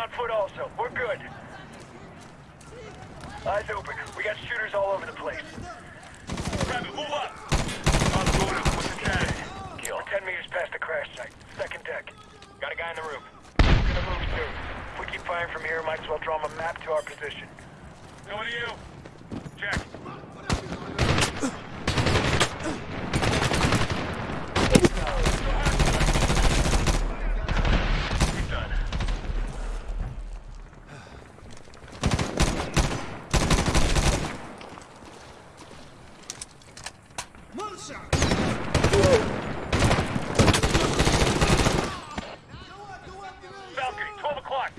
on foot also. We're good. Eyes open. We got shooters all over the place. Rabbit, move up! On what's the? Kill. We're 10 meters past the crash site. Second deck. Got a guy in the roof. We're gonna move soon. If we keep firing from here, might as well draw them a map to our position. Coming to you. Check. He's done. Valkyrie, 12 o'clock.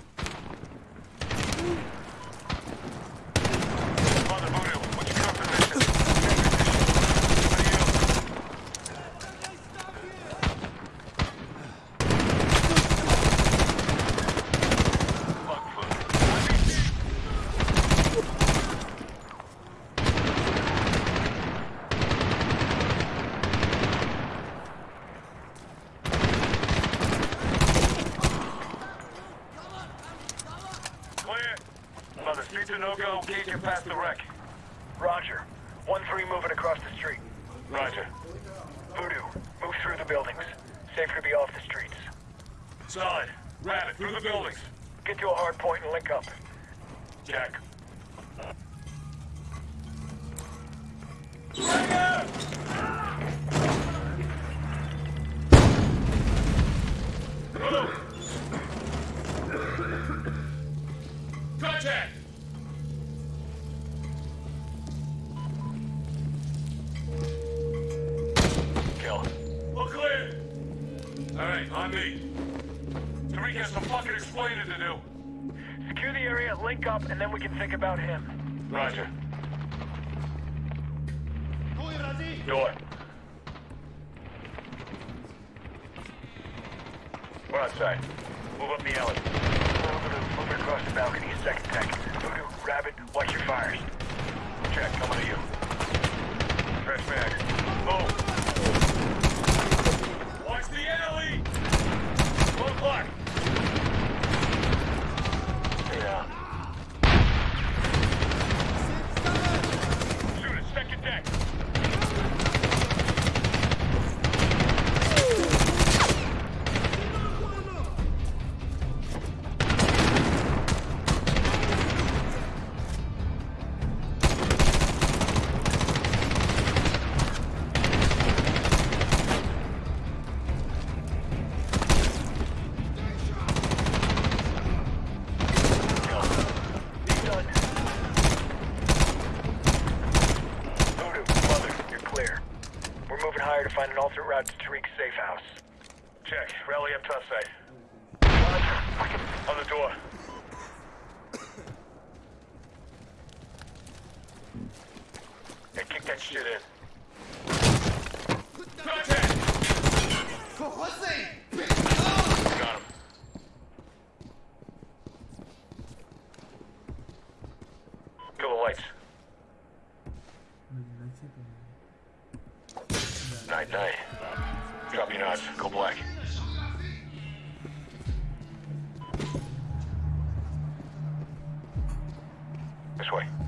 Father Voodoo, what's your current position? What are you? Fuck food. Clear. Mother, streets Can't get past the wreck. Roger. 1-3 moving across the street. Roger. Voodoo, move through the buildings. Safer to be off the streets. Solid. Rabbit, through the buildings. Get to a hard point and link up. Jack. Contact! Clear. All right, on me. Tariq has some fucking explaining to do. Secure the area, link up, and then we can think about him. Roger. Door. We're outside. Move up the alley. Moving across the balcony, second deck. Voodoo, Rabbit, watch your fires. Check, coming to you. Fresh mag. Move. One This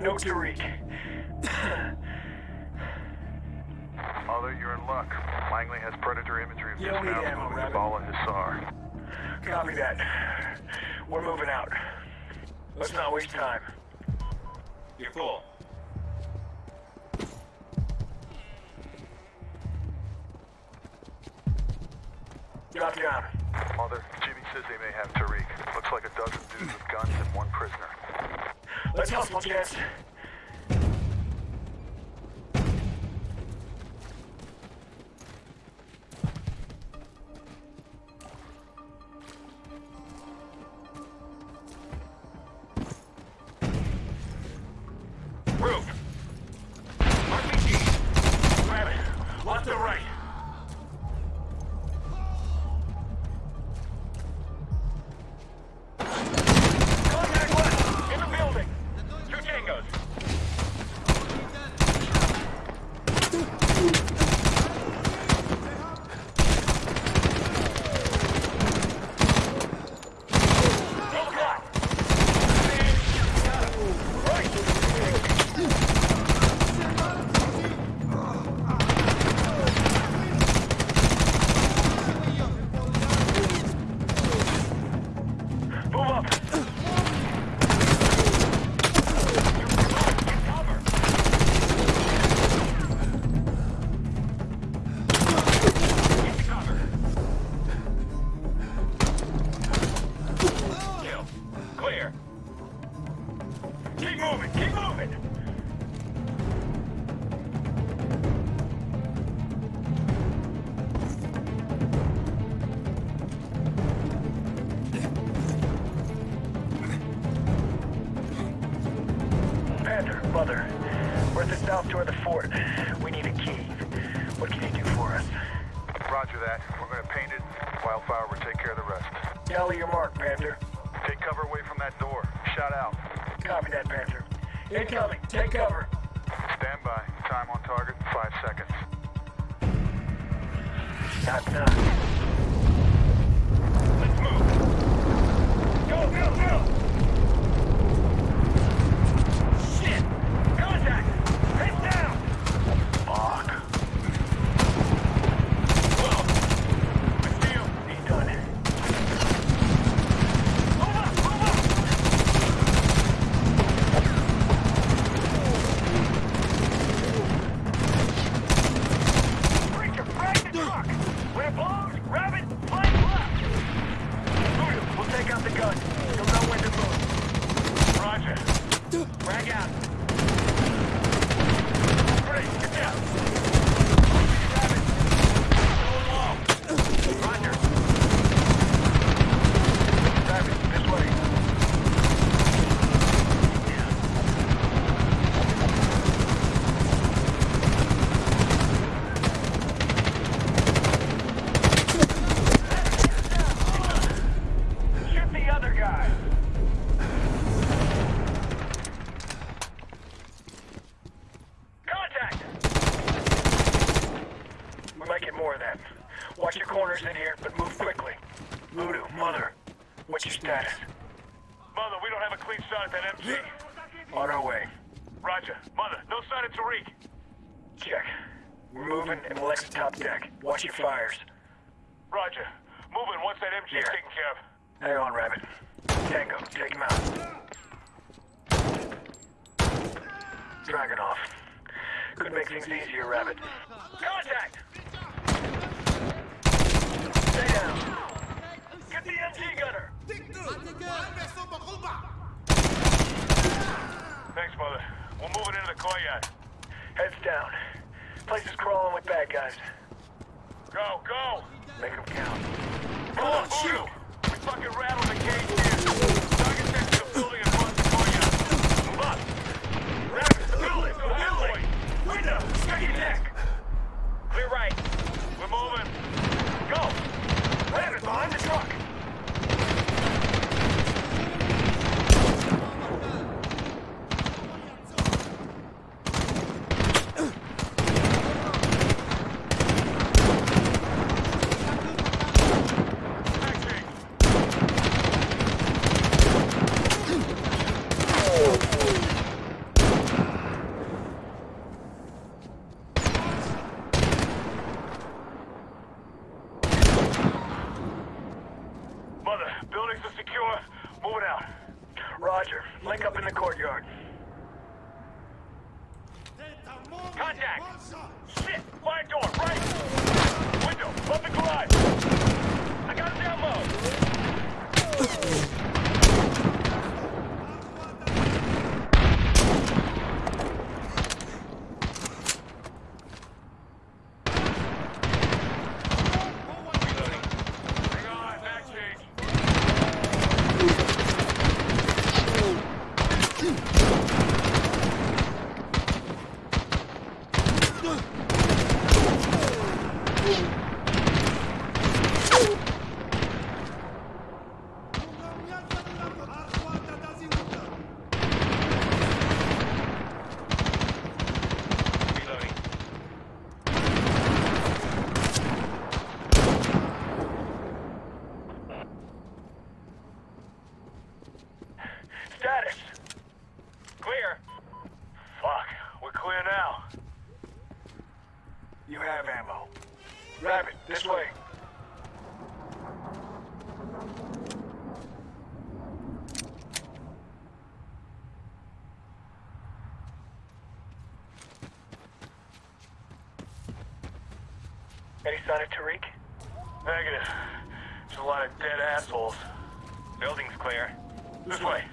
no Tariq. Mother, you're in luck. Langley has predator imagery of yeah, dismounted moving Bala Hissar. Copy that. We're moving out. Let's not waste time. You're full. Drop down. Mother, Jimmy says they may have Tariq. Looks like a dozen dudes with guns and one prisoner. Let's, Let's go. that. We're gonna paint it. Wildfire will take care of the rest. Tally your mark, Panther. Take cover away from that door. Shout out. Copy that, Panther. Incoming. Take cover. Stand by. Time on target, five seconds. Stop, stop. Could make things easier, Rabbit. Contact! Stay down. Get the MG gunner! Thanks, Mother. We're moving into the courtyard. Heads down. Place is crawling with bad guys. Go, go! Make them count. Come on, shoot! We fucking rattled the cage here! on it, Tariq? Negative. There's a lot of dead assholes. Building's clear. This way.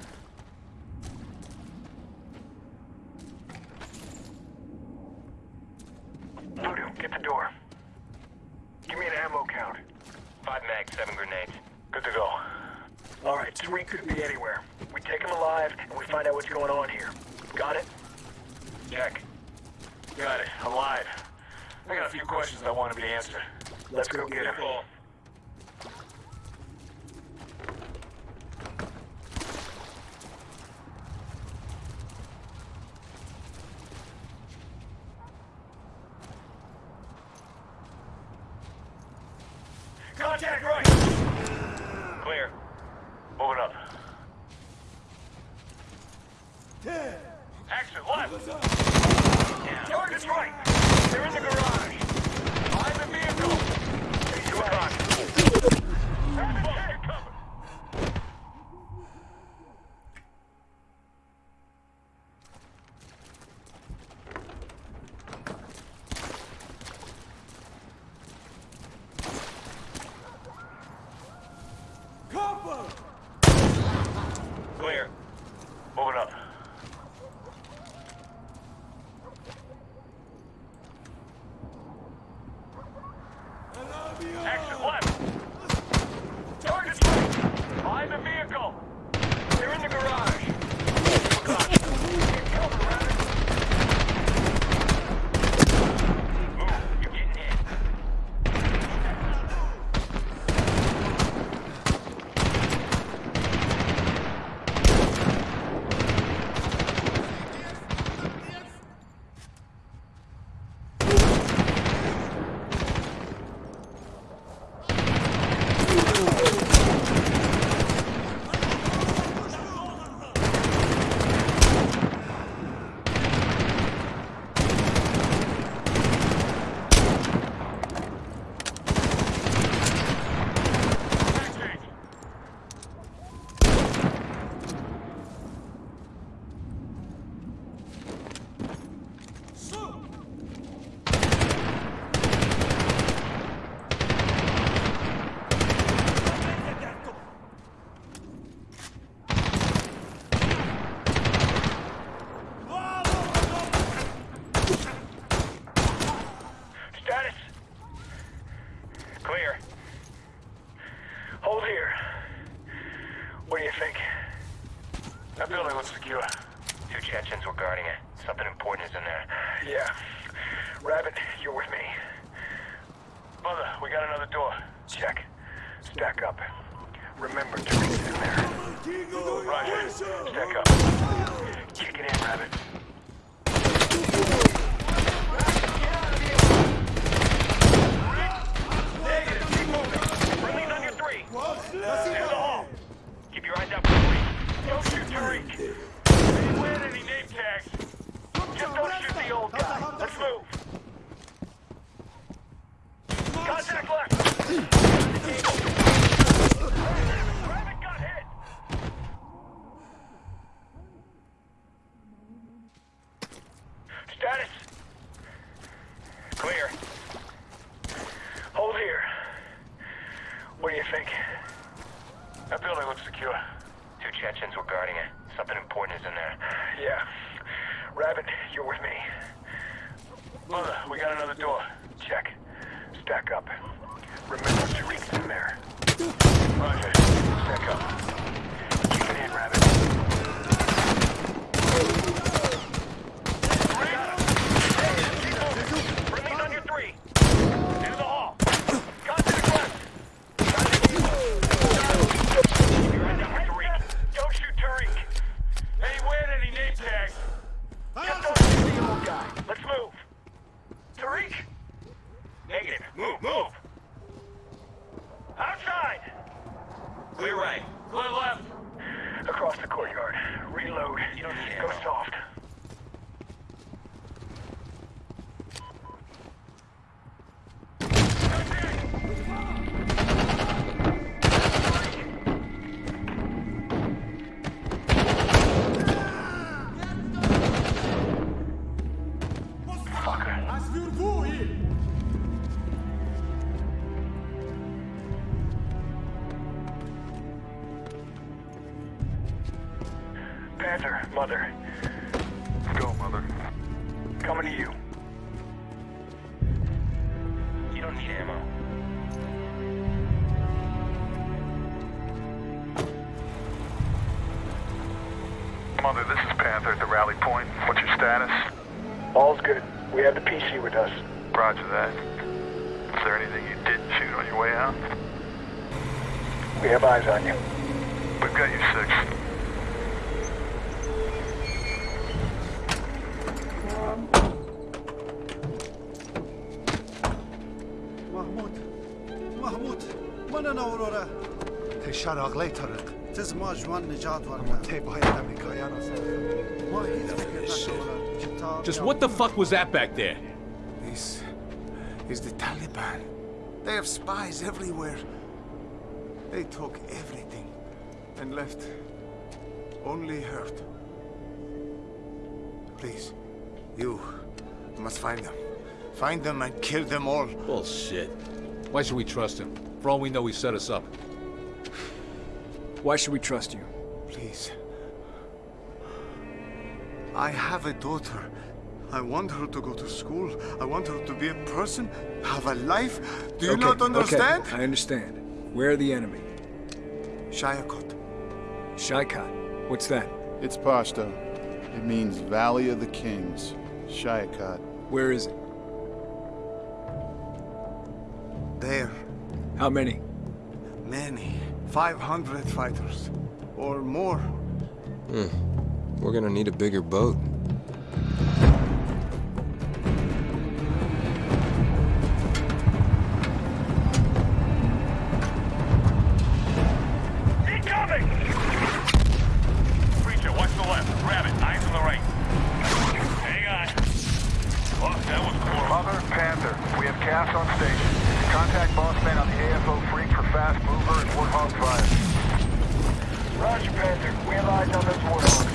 moving up. Mother, this is Panther at the rally point. What's your status? All's good. We have the PC with us. Roger that. Is there anything you didn't shoot on your way out? We have eyes on you. We've got you six. محمود محمود من اورورا شراغ طارق تز ما جوان نجات ورنا طی باید امریکایان رو ما هیچ فکر نکنم کتاب Just what the fuck was that back there? This is the Taliban. They have spies everywhere. They took everything and left only hurt. Please, you must find them. Find them and kill them all. Bullshit. Why should we trust him? For all we know, he set us up. Why should we trust you? Please. I have a daughter. I want her to go to school. I want her to be a person, have a life. Do you Okay, not understand? Okay, I understand. Where are the enemy? Shayakot. Shaikat. What's that? It's Pashto. It means Valley of the Kings. Shayakat. Where is it? There. How many? Many. 500 fighters. Or more. Hmm. We're gonna need a bigger boat. Incoming! Preacher, watch the left. Rabbit, eyes on the right. Hang on. Oh, that was cool. Mother, Panther, we have CAS on station. Contact boss man on the AFO freq for fast mover and Warthog fire. Roger, Panther. We have eyes on those warthogs.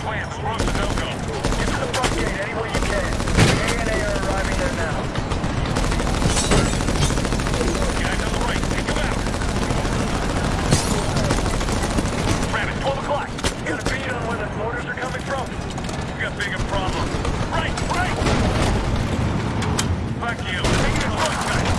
Plan, the road's a no-go. Get to the front gate any way you can. The ANA are arriving there now. Guys on the right, take him out. Rabbit, 12 o'clock. Got a bead on where the mortars are coming from? Got bigger problems. Right, right! Fuck you. Front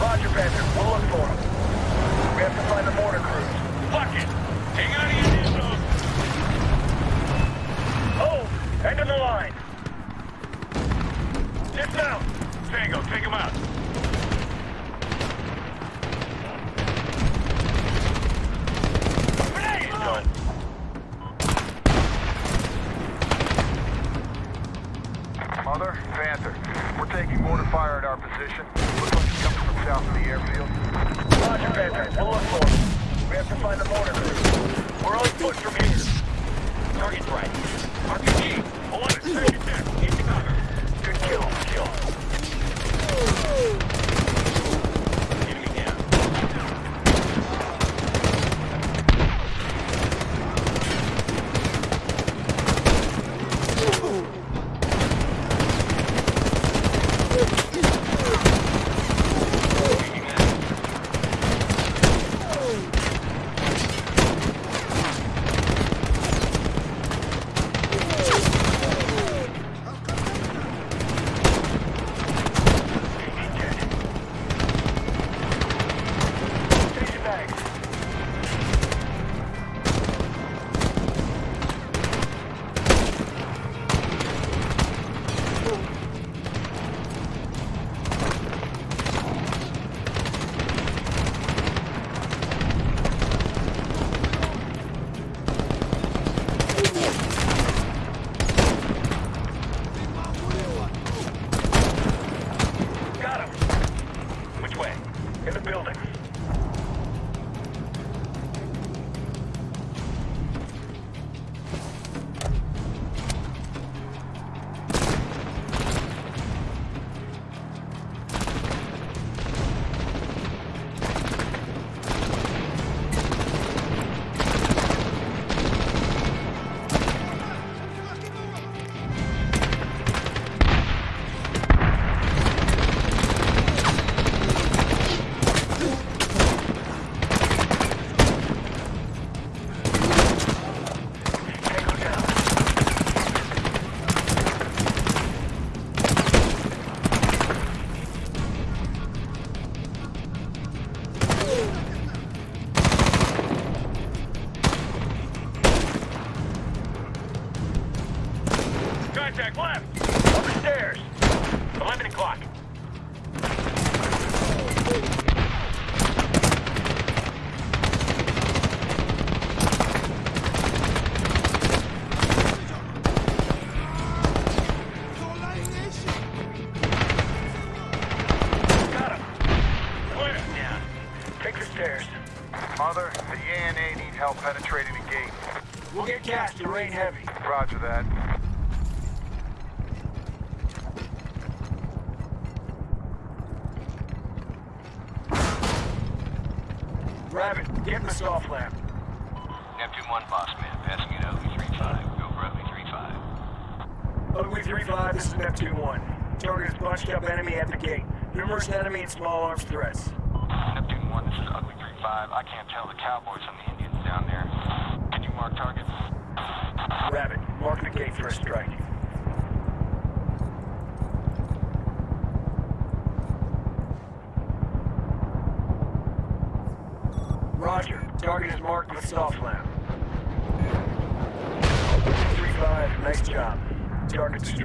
Roger, Panther. We'll look for him. We have to find the mortar crews. Fuck it! Hang on to your nipples! Oh! End of the line! Dismount! Tango, take him out. Grenade! Done.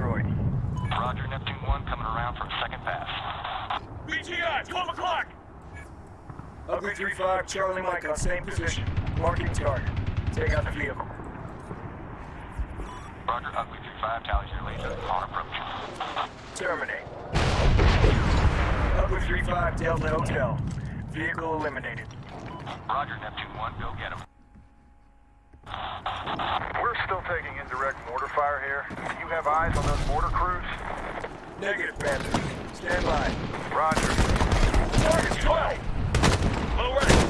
Roger, Neptune 1 coming around from second pass. BGI 12 o'clock! Ugly 3-5, Charlie Mike on same position. Marking target. Take out the vehicle. Roger, Ugly 3-5, tallies your laser on approach. Terminate. Ugly 3-5, Delta Hotel. Vehicle eliminated. Roger, Neptune 1, go get him. We're still taking indirect mortar fire here. You have eyes on those mortar crews? Negative, Bandit. Stand by. Roger. Targets 12! Low right.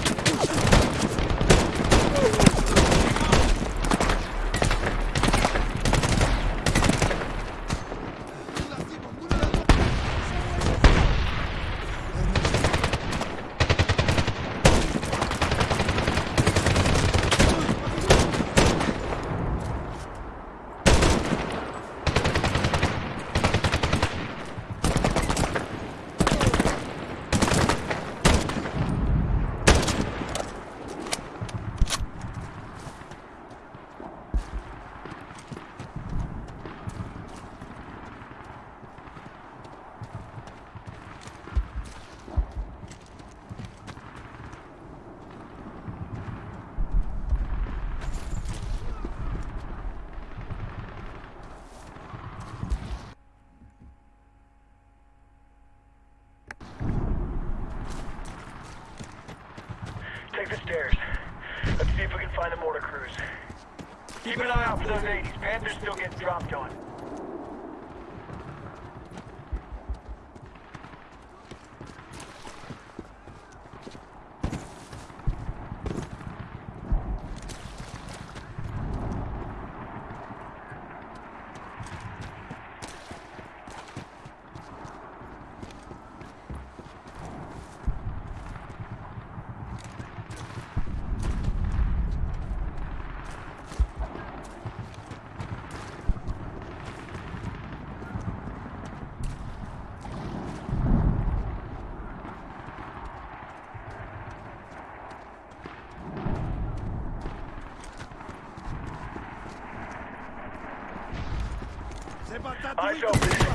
I shall be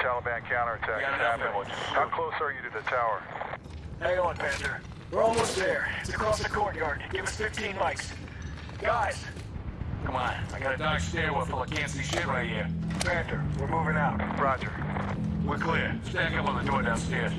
Taliban counterattack is happening. How close are you to the tower? Hang on, Panther. We're almost there. It's across the courtyard. Give us 15 mics. Guys! Come on, I got a dark stairwell full of can't see shit right here. Panther, we're moving out. Roger. We're clear. Stack up on the door downstairs.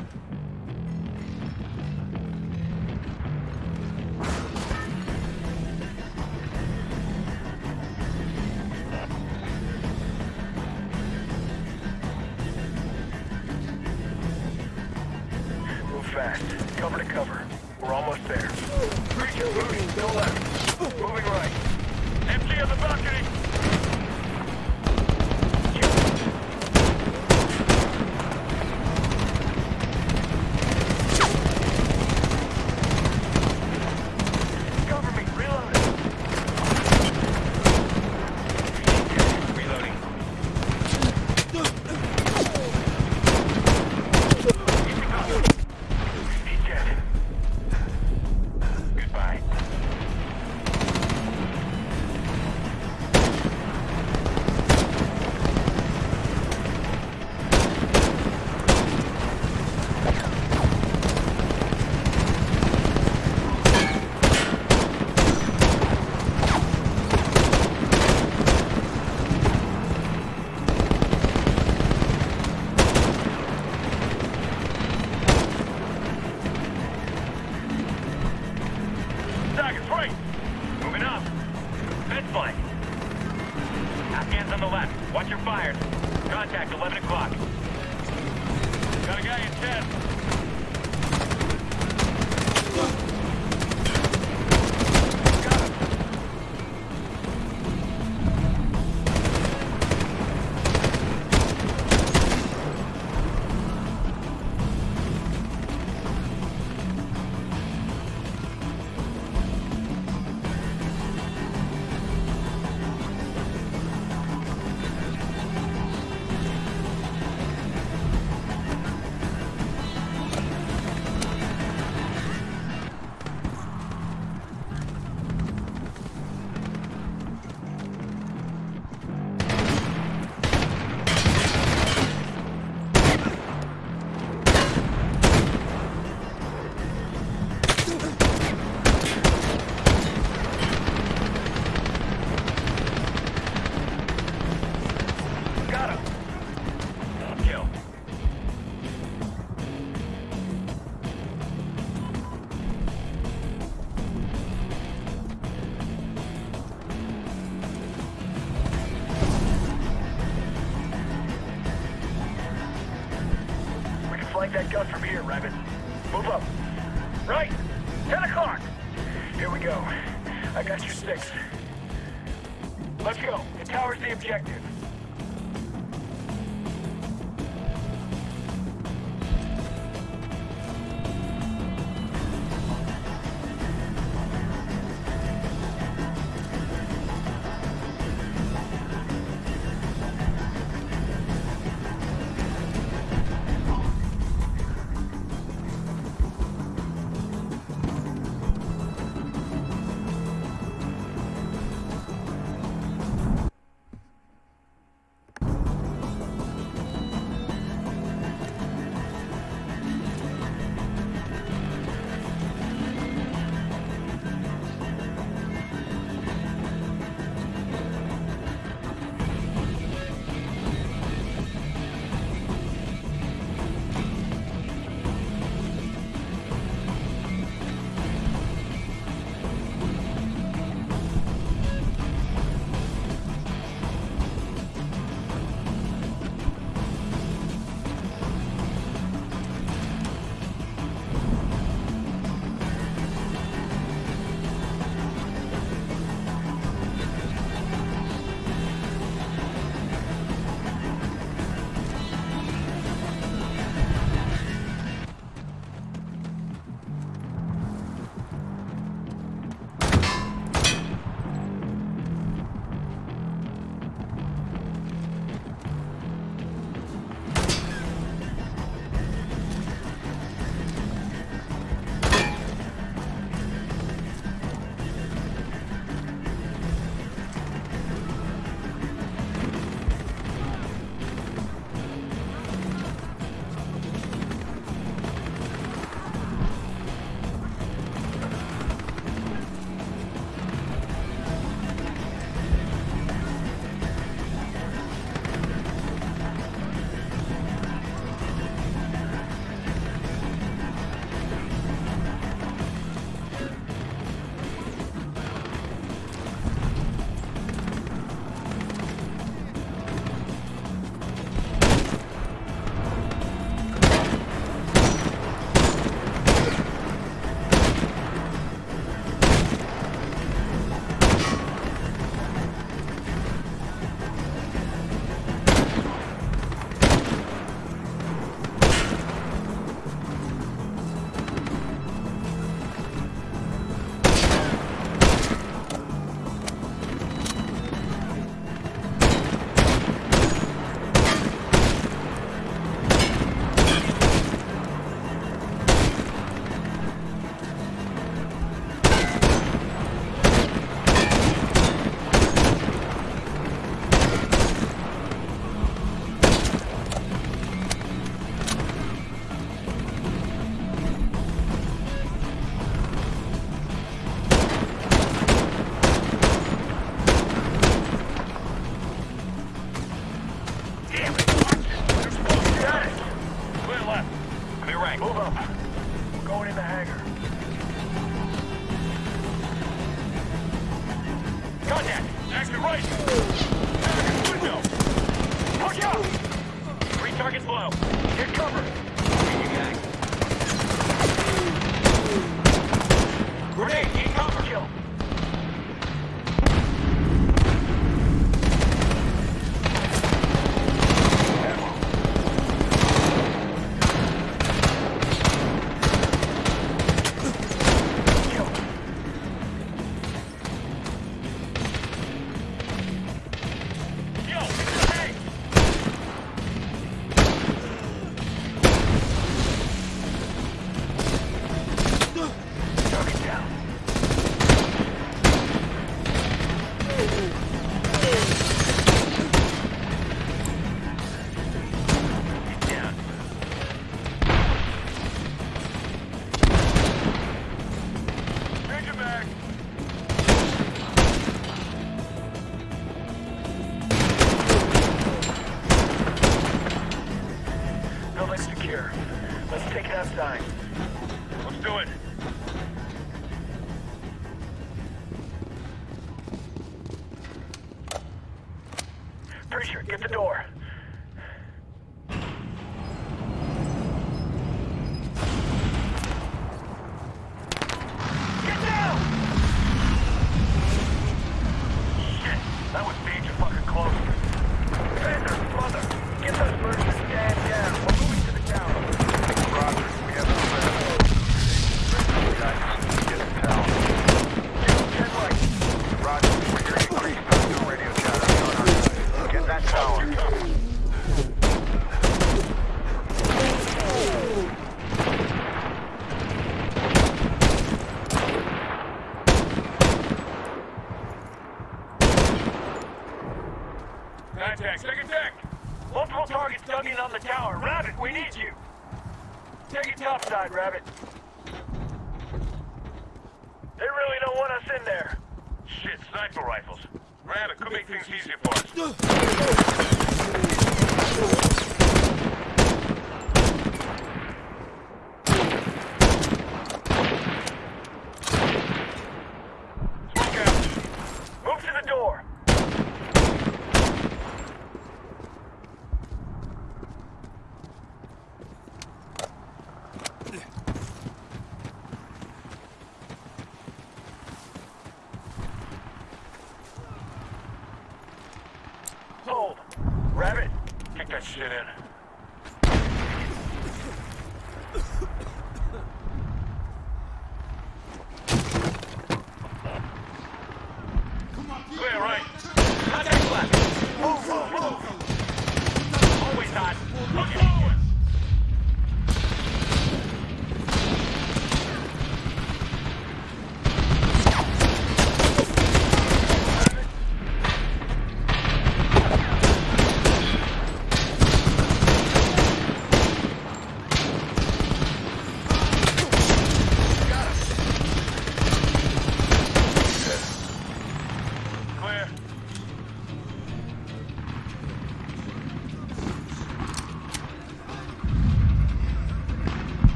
Get the door.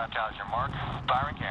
Ugly 3-5 tallies your mark. Firing cannon.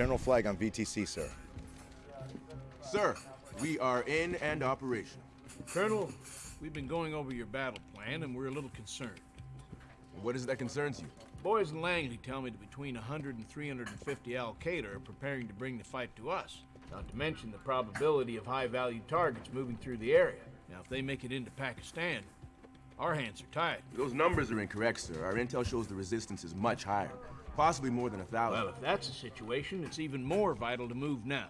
General Flagg on VTC, sir. Sir, we are in and operational. Colonel, we've been going over your battle plan, and we're a little concerned. What is it that concerns you? Boys in Langley tell me that between 100 and 350 Al Qaeda are preparing to bring the fight to us. Not to mention the probability of high value targets moving through the area. Now, if they make it into Pakistan, our hands are tied. Those numbers are incorrect, sir. Our intel shows the resistance is much higher, possibly more than a thousand. Well, if that's the situation, it's even more vital to move now.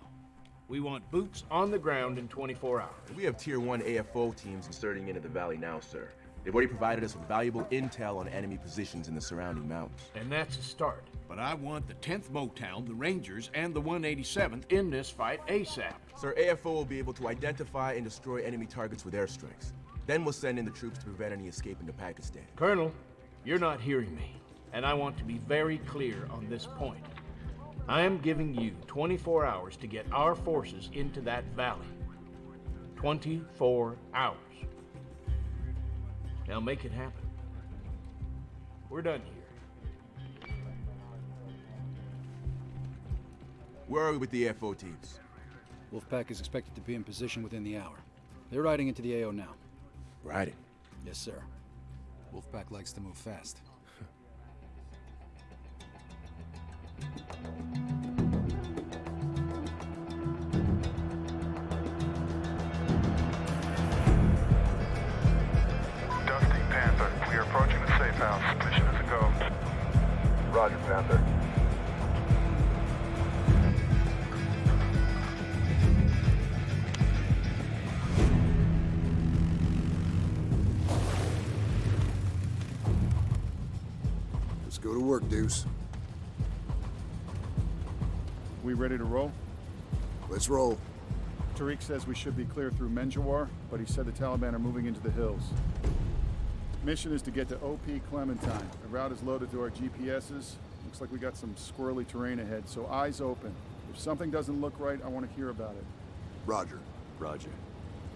We want boots on the ground in 24 hours. We have Tier 1 AFO teams inserting into the valley now, sir. They've already provided us with valuable intel on enemy positions in the surrounding mountains. And that's a start. But I want the 10th Mountain, the Rangers, and the 187th in this fight ASAP. Sir, AFO will be able to identify and destroy enemy targets with airstrikes. Then we'll send in the troops to prevent any escape into Pakistan. Colonel, you're not hearing me, and I want to be very clear on this point. I am giving you 24 hours to get our forces into that valley. 24 hours. Now make it happen. We're done here. Where are we with the AFO teams? Wolfpack is expected to be in position within the hour. They're riding into the AO now. Riding? Yes, sir. Wolfpack likes to move fast. Let's go to work, Deuce. We ready to roll? Let's roll. Tariq says we should be clear through Menjawar, but he said the Taliban are moving into the hills. Mission is to get to OP Clementine. The route is loaded to our GPSs. Looks like we got some squirrely terrain ahead, so eyes open. If something doesn't look right, I want to hear about it. Roger. Roger.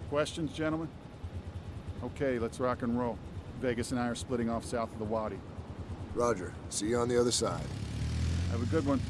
Questions, gentlemen? Okay, let's rock and roll. Vegas and I are splitting off south of the Wadi. Roger. See you on the other side. Have a good one.